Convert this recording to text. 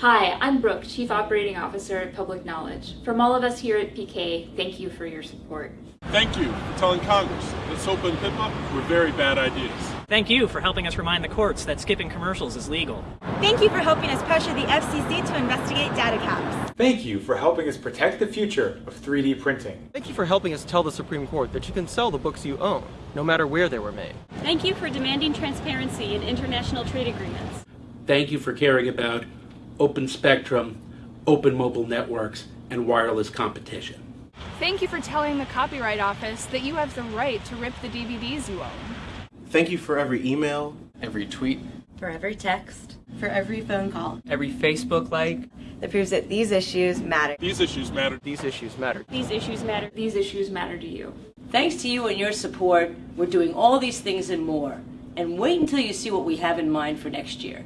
Hi, I'm Brooke, Chief Operating Officer at Public Knowledge. From all of us here at PK, thank you for your support. Thank you for telling Congress that SOPA and PIPA were very bad ideas. Thank you for helping us remind the courts that skipping commercials is legal. Thank you for helping us pressure the FCC to investigate data caps. Thank you for helping us protect the future of 3D printing. Thank you for helping us tell the Supreme Court that you can sell the books you own, no matter where they were made. Thank you for demanding transparency in international trade agreements. Thank you for caring about open spectrum, open mobile networks, and wireless competition. Thank you for telling the Copyright Office that you have the right to rip the DVDs you own. Thank you for every email, every tweet, for every text, for every phone call, every Facebook like that proves that these issues matter. These issues matter. These issues matter. These issues matter. These issues matter to you. Thanks to you and your support, we're doing all these things and more. And wait until you see what we have in mind for next year.